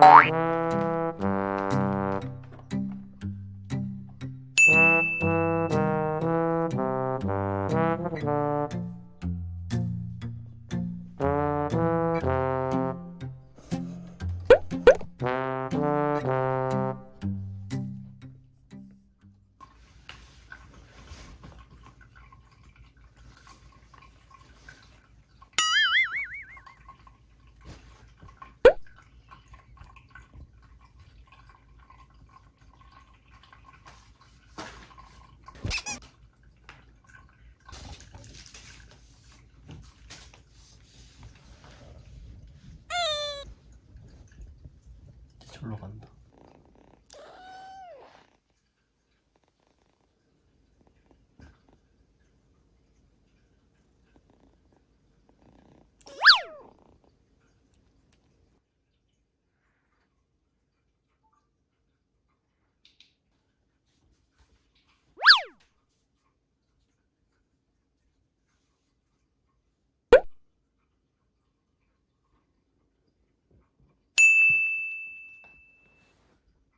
Bye. 절로 간다.